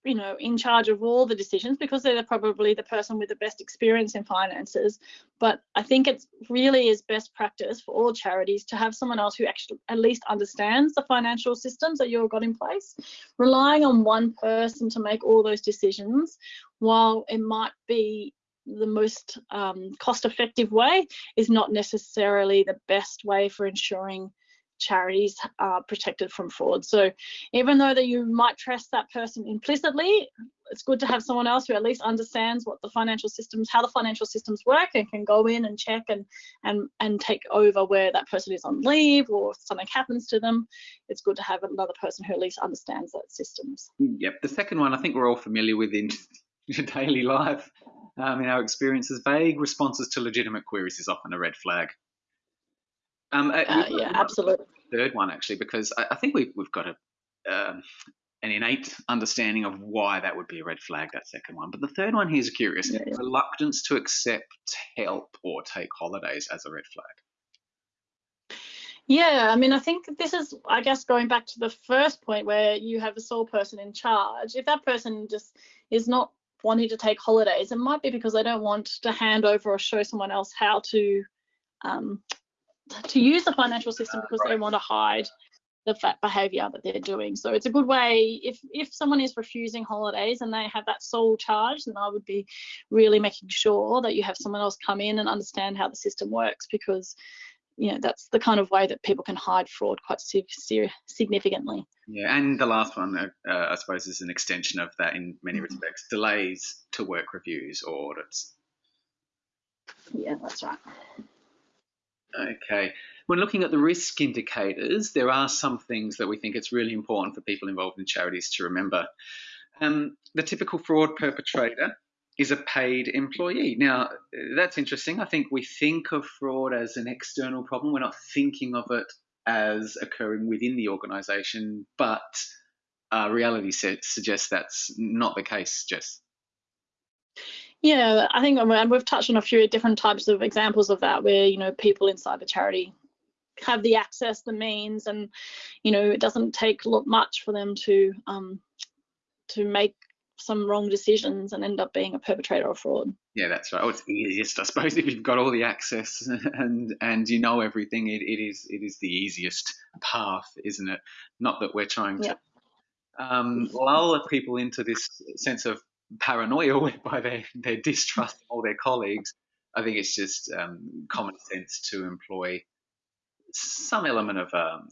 you know in charge of all the decisions because they're probably the person with the best experience in finances. But i think it's really is best practice for all charities to have someone else who actually at least understands the financial systems that you've got in place relying on one person to make all those decisions while it might be the most um, cost effective way is not necessarily the best way for ensuring charities are protected from fraud. So even though that you might trust that person implicitly, it's good to have someone else who at least understands what the financial systems, how the financial systems work and can go in and check and and and take over where that person is on leave or if something happens to them. It's good to have another person who at least understands that systems.
Yep. The second one I think we're all familiar with in your daily life. Um, in our experiences, vague responses to legitimate queries is often a red flag.
Um, uh, uh, yeah, absolutely.
Third one actually, because I, I think we've we've got a um, an innate understanding of why that would be a red flag. That second one, but the third one here is curious: yeah, yeah. reluctance to accept help or take holidays as a red flag.
Yeah, I mean, I think this is, I guess, going back to the first point where you have a sole person in charge. If that person just is not wanting to take holidays, it might be because they don't want to hand over or show someone else how to um, to use the financial system because they want to hide the fat behavior that they're doing. So it's a good way if if someone is refusing holidays and they have that sole charge, then I would be really making sure that you have someone else come in and understand how the system works because you know that's the kind of way that people can hide fraud quite significantly.
Yeah, and the last one, uh, uh, I suppose, is an extension of that in many mm-hmm. respects: delays to work reviews or audits.
Yeah, that's right.
Okay. When looking at the risk indicators, there are some things that we think it's really important for people involved in charities to remember. Um, the typical fraud perpetrator is a paid employee. Now, that's interesting. I think we think of fraud as an external problem. We're not thinking of it as occurring within the organisation, but uh, reality suggests that's not the case, Jess.
Yeah, I think and we've touched on a few different types of examples of that, where you know people inside the charity have the access, the means, and you know it doesn't take much for them to um, to make some wrong decisions and end up being a perpetrator of fraud.
Yeah, that's right. Oh, it's easiest, I suppose, if you've got all the access and and you know everything. It, it is it is the easiest path, isn't it? Not that we're trying to um, lull people into this sense of paranoia by their, they distrust of all their colleagues. I think it's just um, common sense to employ some element of um,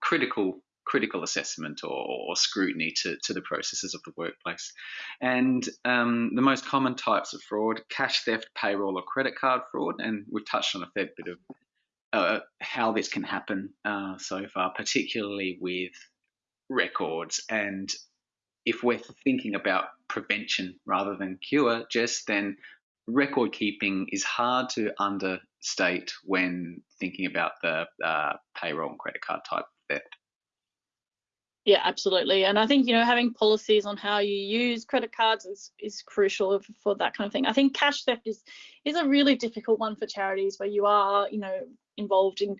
critical critical assessment or, or, scrutiny to, to the processes of the workplace. And um, the most common types of fraud, cash theft, payroll or credit card fraud, and we've touched on a fair bit of uh, how this can happen uh, so far, particularly with records and if we're thinking about prevention rather than cure, just then record keeping is hard to understate when thinking about the uh, payroll and credit card type theft.
Yeah, absolutely. And I think, you know, having policies on how you use credit cards is, is crucial for that kind of thing. I think cash theft is is a really difficult one for charities where you are, you know, involved in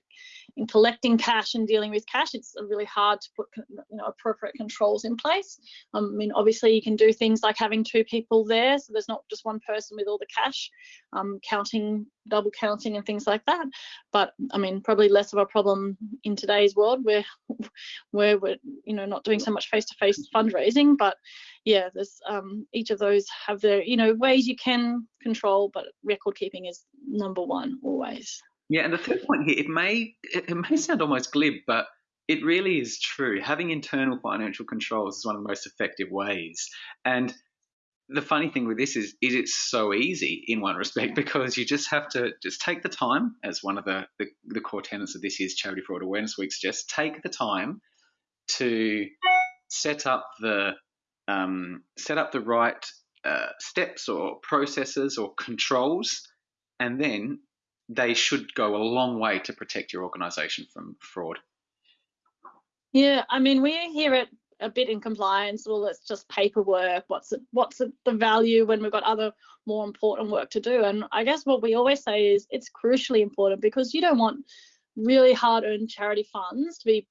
in collecting cash and dealing with cash, it's really hard to put you know appropriate controls in place. Um, I mean, obviously you can do things like having two people there, so there's not just one person with all the cash, um, counting, double counting, and things like that. But I mean, probably less of a problem in today's world where where we're you know not doing so much face-to-face fundraising. But yeah, there's um, each of those have their you know ways you can control, but record keeping is number one always.
Yeah, and the third point here, it may it may sound almost glib, but it really is true. Having internal financial controls is one of the most effective ways. And the funny thing with this is, is it's so easy in one respect because you just have to just take the time, as one of the, the, the core tenets of this year's Charity Fraud Awareness Week suggests, take the time to set up the um, set up the right uh, steps or processes or controls, and then they should go a long way to protect your organisation from fraud.
Yeah, I mean, we hear it a bit in compliance. Well, it's just paperwork. What's it, what's it, the value when we've got other more important work to do? And I guess what we always say is it's crucially important because you don't want really hard-earned charity funds to be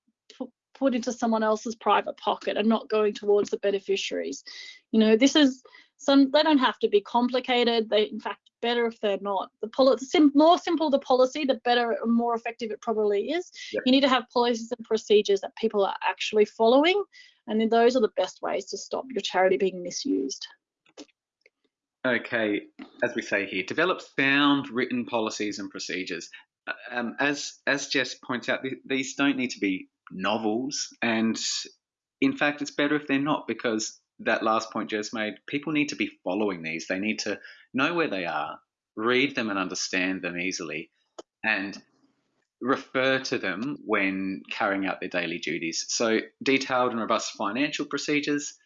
put into someone else's private pocket and not going towards the beneficiaries. You know, this is some they don't have to be complicated. They in fact better if they're not. The poli- sim- more simple the policy, the better and more effective it probably is. Yep. You need to have policies and procedures that people are actually following, and then those are the best ways to stop your charity being misused.
Okay, as we say here, develop sound written policies and procedures. Uh, um, as as Jess points out, th- these don't need to be novels, and in fact, it's better if they're not because that last point Jess made, people need to be following these. They need to know where they are, read them and understand them easily, and refer to them when carrying out their daily duties. So, detailed and robust financial procedures,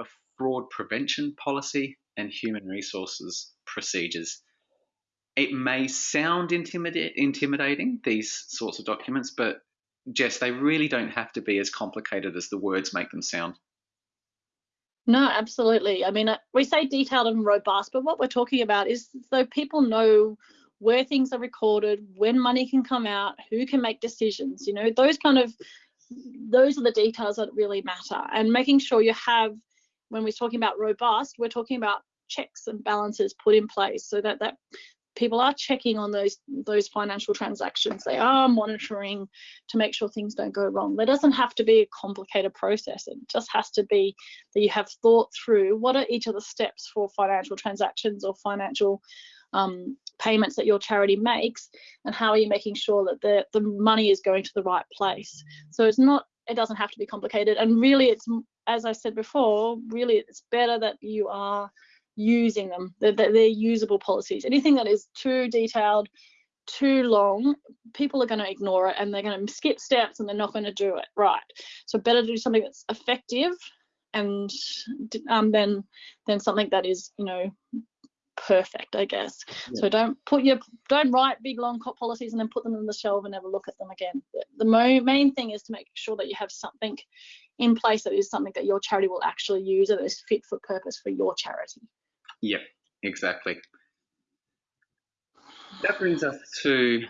a fraud prevention policy, and human resources procedures. It may sound intimidating, these sorts of documents, but Jess, they really don't have to be as complicated as the words make them sound.
No, absolutely. I mean, uh, we say detailed and robust, but what we're talking about is so people know where things are recorded, when money can come out, who can make decisions, you know, those kind of those are the details that really matter. And making sure you have when we're talking about robust, we're talking about checks and balances put in place so that that people are checking on those those financial transactions. They are monitoring to make sure things don't go wrong. There doesn't have to be a complicated process. It just has to be that you have thought through what are each of the steps for financial transactions or financial um, payments that your charity makes and how are you making sure that the, the money is going to the right place. So it's not it doesn't have to be complicated. And really it's as i said before really it's better that you are using them. They're, they're, usable policies. Anything that is too detailed, too long, people are going to ignore it and they're going to skip steps and they're not going to do it right. So better to do something that's effective and um, then then something that is you know perfect i guess yeah. so don't put your don't write big long policies and then put them on the shelf and never look at them again the, the main thing is to make sure that you have something in place that is something that your charity will actually use and is fit for purpose for your charity
Yep, exactly. That brings us to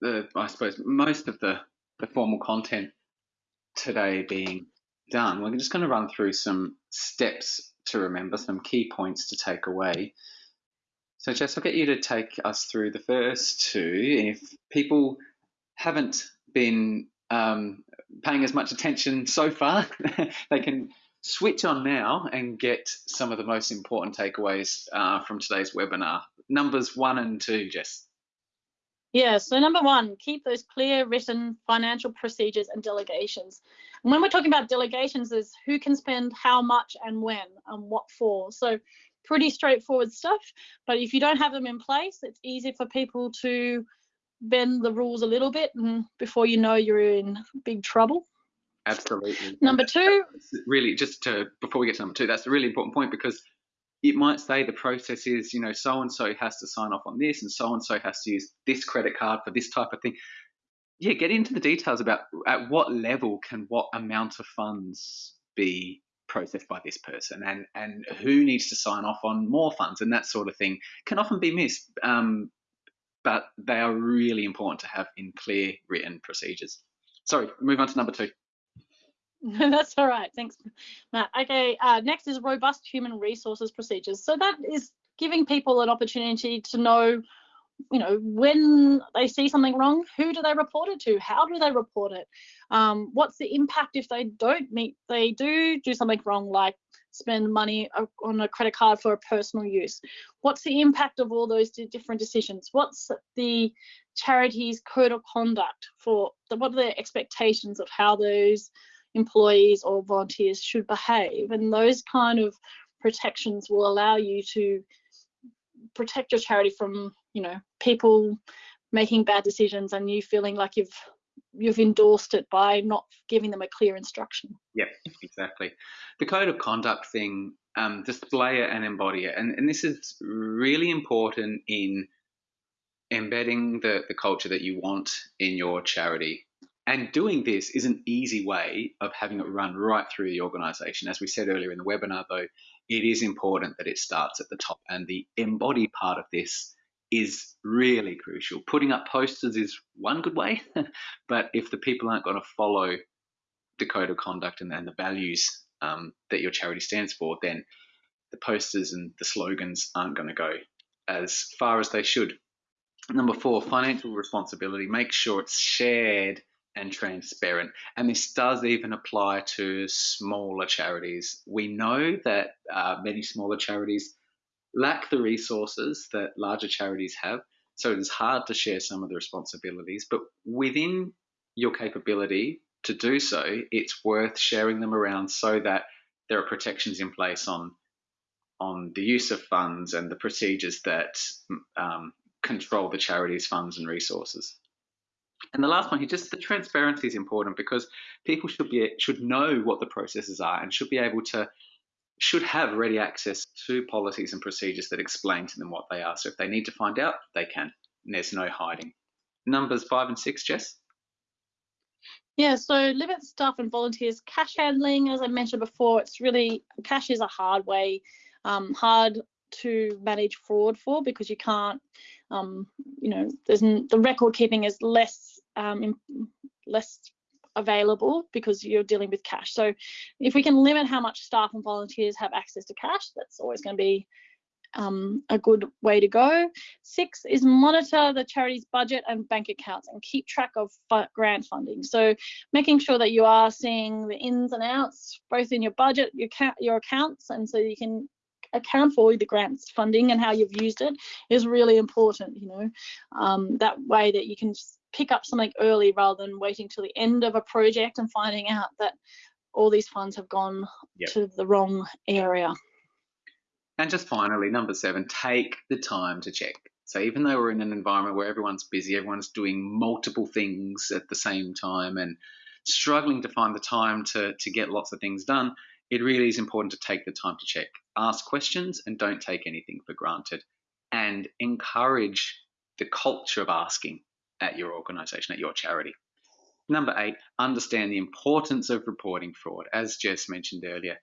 the, I suppose, most of the, the formal content today being done. We're just going to run through some steps to remember, some key points to take away. So, Jess, I'll get you to take us through the first two. If people haven't been um, paying as much attention so far, they can switch on now and get some of the most important takeaways uh, from today's webinar. Numbers one and two, Jess.
Yeah, so number one, keep those clear written financial procedures and delegations. And when we're talking about delegations, is who can spend how much and when and what for. So pretty straightforward stuff. But if you don't have them in place, it's easy for people to bend the rules a little bit and before you know you're in big trouble.
Absolutely.
Number two.
Really, just to before we get to number two, that's a really important point because it might say the process is, you know, so and so has to sign off on this, and so and so has to use this credit card for this type of thing. Yeah, get into the details about at what level can what amount of funds be processed by this person, and and who needs to sign off on more funds, and that sort of thing can often be missed. Um, but they are really important to have in clear written procedures. Sorry, move on to number two.
That's all right. Thanks, Matt. Okay, uh, next is robust human resources procedures. So that is giving people an opportunity to know, you know, when they see something wrong, who do they report it to? How do they report it? Um, what's the impact if they don't meet, they do do something wrong, like spend money on a credit card for a personal use? What's the impact of all those different decisions? What's the charity's code of conduct for, what are the expectations of how those employees or volunteers should behave. And those kind of protections will allow you to protect your charity from, you know, people making bad decisions and you feeling like you've you've endorsed it by not giving them a clear instruction.
Yeah, exactly. The code of conduct thing, um, display it and embody it. And, and this is really important in embedding the, the culture that you want in your charity. And doing this is an easy way of having it run right through the organization. As we said earlier in the webinar, though, it is important that it starts at the top. And the embody part of this is really crucial. Putting up posters is one good way, but if the people aren't going to follow the code of conduct and, and the values um, that your charity stands for, then the posters and the slogans aren't going to go as far as they should. Number four, financial responsibility. Make sure it's shared and transparent. And this does even apply to smaller charities. We know that uh, many smaller charities lack the resources that larger charities have. So it is hard to share some of the responsibilities, but within your capability to do so, it's worth sharing them around so that there are protections in place on on the use of funds and the procedures that um, control the charity's funds and resources. And the last one here, just the transparency is important because people should be should know what the processes are and should be able to should have ready access to policies and procedures that explain to them what they are. So if they need to find out, they can. And there's no hiding. Numbers five and six, Jess.
Yeah, so limit staff and volunteers cash handling. As I mentioned before, it's really cash is a hard way, um, hard to manage fraud for because you can't, um, you know, there's the record keeping is less um, less available because you're dealing with cash. So if we can limit how much staff and volunteers have access to cash, that's always going to be um, a good way to go. Six is monitor the charity's budget and bank accounts and keep track of grant funding. So making sure that you are seeing the ins and outs, both in your budget, your, your accounts, and so you can account for the grants funding and how you've used it is really important, you know, um, that way that you can pick up something early rather than waiting till the end of a project and finding out that all these funds have gone yep. to the wrong area.
And just finally, number seven, take the time to check. So even though we're in an environment where everyone's busy, everyone's doing multiple things at the same time and struggling to find the time to, to get lots of things done, it really is important to take the time to check. Ask questions and don't take anything for granted. And encourage the culture of asking at your organization, at your charity. Number eight, understand the importance of reporting fraud. As Jess mentioned earlier,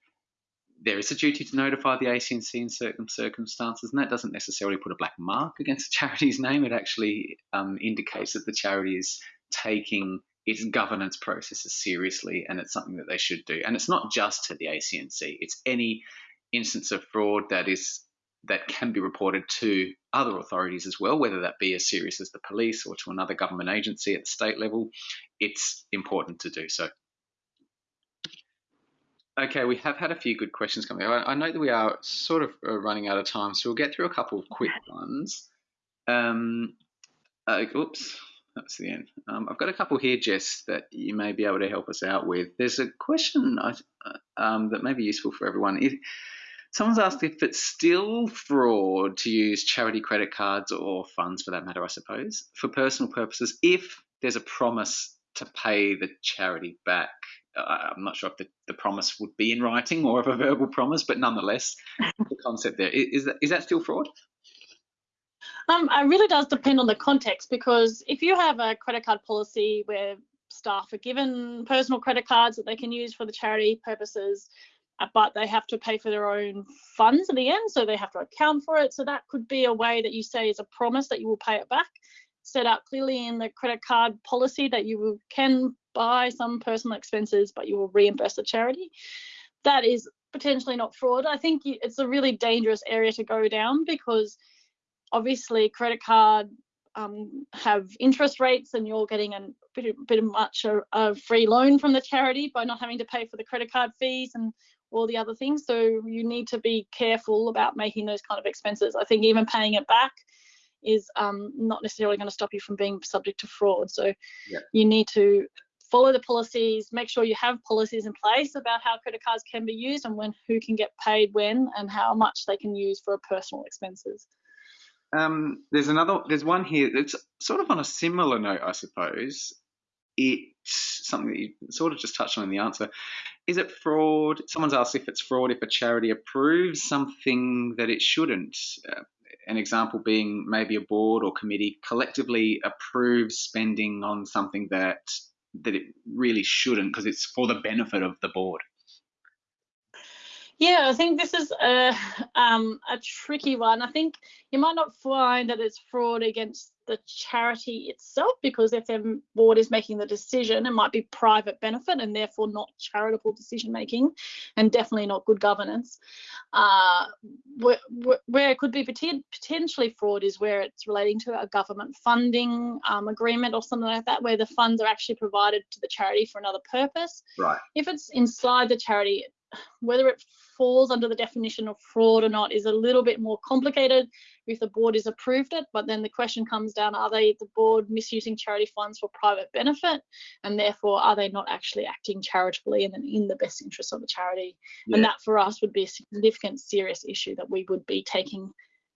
there is a duty to notify the ACNC in certain circumstances, and that doesn't necessarily put a black mark against a charity's name. It actually um, indicates that the charity is taking its governance processes seriously, and it's something that they should do. And it's not just to the ACNC; it's any instance of fraud that is that can be reported to other authorities as well, whether that be as serious as the police or to another government agency at the state level, it's important to do so. Okay, we have had a few good questions coming. I, I know that we are sort of uh, running out of time, so we'll get through a couple of quick ones. Um, uh, oops, that's the end. Um, I've got a couple here, Jess, that you may be able to help us out with. There's a question uh, um, that may be useful for everyone. If, Someone's asked if it's still fraud to use charity credit cards or funds for that matter, I suppose, for personal purposes if there's a promise to pay the charity back. I'm not sure if the, the promise would be in writing or of a verbal promise, but nonetheless, the concept there is that is that still fraud?
Um, it really does depend on the context because if you have a credit card policy where staff are given personal credit cards that they can use for the charity purposes, uh, but they have to pay for their own funds in the end, so they have to account for it. So that could be a way that you say is a promise that you will pay it back. Set out clearly in the credit card policy that you will, can buy some personal expenses, but you will reimburse the charity. That is potentially not fraud. I think it's a really dangerous area to go down because obviously credit card um, have interest rates and you're getting a bit, bit much a, a, free loan from the charity by not having to pay for the credit card fees and all the other things. So you need to be careful about making those kind of expenses. I think even paying it back is um, not necessarily going to stop you from being subject to fraud. So yeah. you need to follow the policies, make sure you have policies in place about how credit cards can be used and when who can get paid when and how much they can use for personal expenses.
Um, there's another, there's one here that's sort of on a similar note, I suppose it's something that you sort of just touched on in the answer. Is it fraud? Someone's asked if it's fraud if a charity approves something that it shouldn't. Uh, an example being maybe a board or committee collectively approves spending on something that that it really shouldn't because it's for the benefit of the board.
Yeah, I think this is a um, a tricky one. I think you might not find that it's fraud against the charity itself because if their board is making the decision, it might be private benefit and therefore not charitable decision making and definitely not good governance. Uh, where, where, it could be potentially fraud is where it's relating to a government funding um, agreement or something like that, where the funds are actually provided to the charity for another purpose.
Right.
If it's inside the charity, whether it falls under the definition of fraud or not is a little bit more complicated if the board has approved it. But then the question comes down are they the board misusing charity funds for private benefit? And therefore, are they not actually acting charitably and in the best interest of the charity? Yeah. And that for us would be a significant, serious issue that we would be taking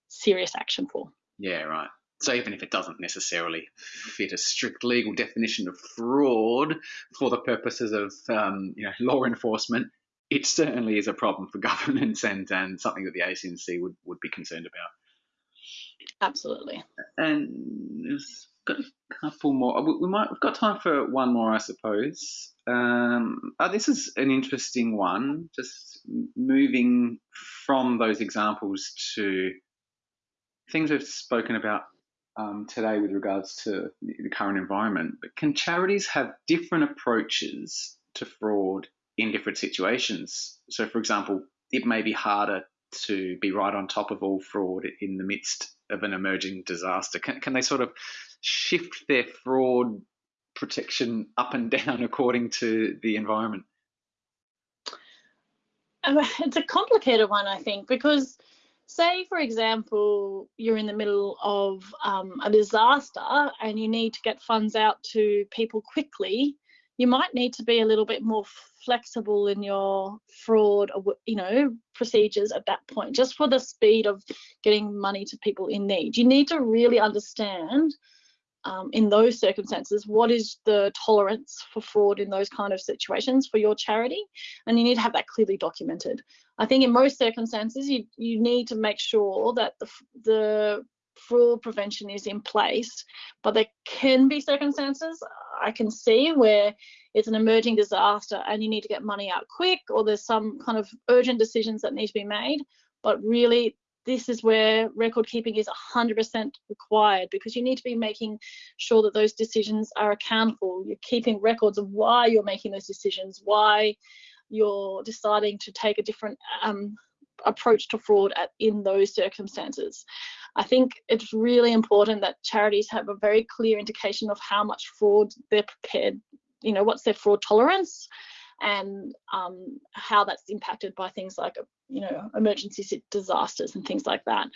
serious action for.
Yeah, right. So even if it doesn't necessarily fit a strict legal definition of fraud for the purposes of um, you know law enforcement, it certainly is a problem for governments and, and something that the ACNC would, would be concerned about.
Absolutely.
And there's got a couple more. We might we've got time for one more, I suppose. Um, oh, this is an interesting one. Just moving from those examples to things we've spoken about um, today with regards to the current environment. But can charities have different approaches to fraud in different situations. So, for example, it may be harder to be right on top of all fraud in the midst of an emerging disaster. Can, can they sort of shift their fraud protection up and down according to the environment?
Um, it's a complicated one, I think, because say, for example, you're in the middle of um, a disaster and you need to get funds out to people quickly you might need to be a little bit more flexible in your fraud you know procedures at that point just for the speed of getting money to people in need. You need to really understand um, in those circumstances what is the tolerance for fraud in those kind of situations for your charity and you need to have that clearly documented. I think in most circumstances you you need to make sure that the the fraud prevention is in place, but there can be circumstances I can see where it's an emerging disaster and you need to get money out quick or there's some kind of urgent decisions that need to be made. But really, this is where record keeping is 100% required because you need to be making sure that those decisions are accountable. You're keeping records of why you're making those decisions, why you're deciding to take a different um, approach to fraud at, in those circumstances. I think it's really important that charities have a very clear indication of how much fraud they're prepared, you know, what's their fraud tolerance and um, how that's impacted by things like, you know, emergency disasters and things like that.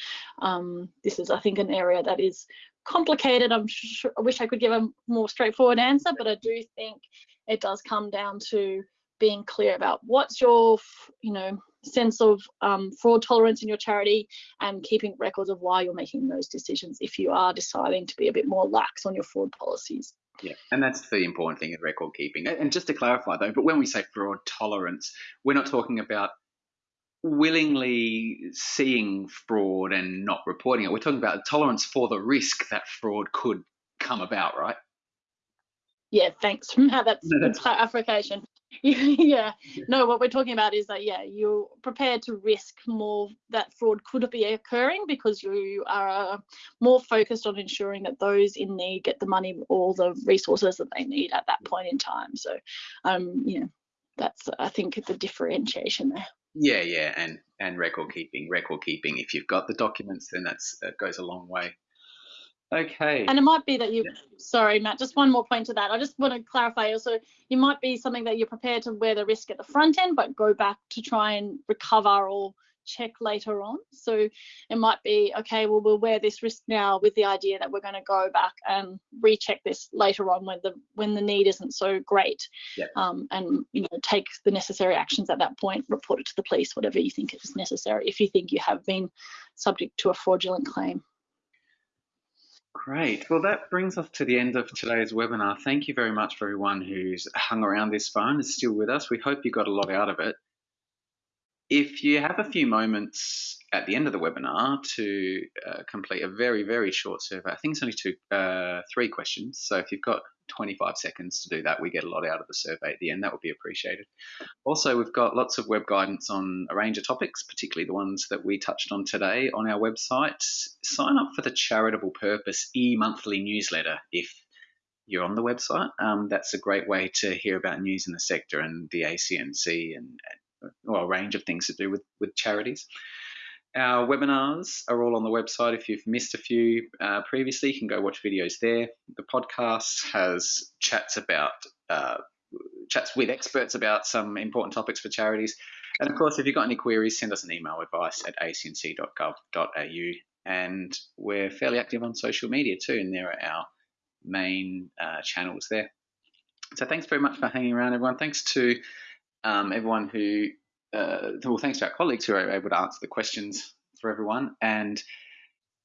Um, this is, I think, an area that is complicated. I'm sure, I wish I could give a more straightforward answer, but I do think it does come down to being clear about what's your, you know, sense of um, fraud tolerance in your charity and keeping records of why you're making those decisions if you are deciding to be a bit more lax on your fraud policies.
Yeah, and that's the important thing in record keeping. And just to clarify though, but when we say fraud tolerance, we're not talking about willingly seeing fraud and not reporting it. We're talking about tolerance for the risk that fraud could come about, right?
Yeah, thanks, Matt. That's, that's clarification. yeah. No what we're talking about is that yeah you're prepared to risk more that fraud could be occurring because you are more focused on ensuring that those in need get the money all the resources that they need at that point in time. So um you know that's i think the differentiation there.
Yeah yeah and and record keeping record keeping. If you've got the documents then that's that goes a long way Okay.
And it might be that you, yeah. sorry, Matt, just one more point to that. I just want to clarify also, you might be something that you're prepared to wear the risk at the front end, but go back to try and recover or check later on. So it might be, okay, well, we'll wear this risk now with the idea that we're going to go back and recheck this later on when the when the need isn't so great.
Yeah.
Um, and, you know, take the necessary actions at that point, report it to the police, whatever you think is necessary, if you think you have been subject to a fraudulent claim.
Great. Well, that brings us to the end of today's webinar. Thank you very much for everyone who's hung around this phone, is still with us. We hope you got a lot out of it. If you have a few moments at the end of the webinar to uh, complete a very, very short survey. I think it's only two, uh, three questions. So if you've got 25 seconds to do that, we get a lot out of the survey at the end. That would be appreciated. Also, we've got lots of web guidance on a range of topics, particularly the ones that we touched on today on our website. Sign up for the Charitable Purpose e-monthly newsletter if you're on the website. Um, that's a great way to hear about news in the sector and the ACNC and, well, a range of things to do with, with charities. Our webinars are all on the website. If you've missed a few uh, previously, you can go watch videos there. The podcast has chats about uh, chats with experts about some important topics for charities. And of course, if you've got any queries, send us an email advice at acnc.gov.au. And we're fairly active on social media too, and there are our main uh, channels there. So thanks very much for hanging around, everyone. Thanks to um, everyone who uh, well, thanks to our colleagues who are able to answer the questions for everyone. And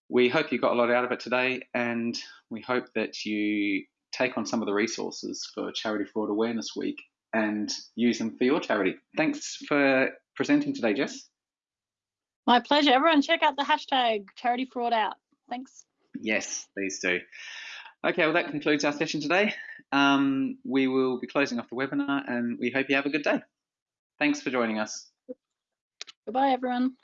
we hope you got a lot out of it today, and we hope that you take on some of the resources for Charity Fraud Awareness Week and use them for your charity. Thanks for presenting today, Jess.
My pleasure. Everyone, check out the hashtag Charity Fraud Out. Thanks.
Yes, please do. Okay, well, that concludes our session today. Um, we will be closing off the webinar and we hope you have a good day. Thanks for joining us.
Goodbye, everyone.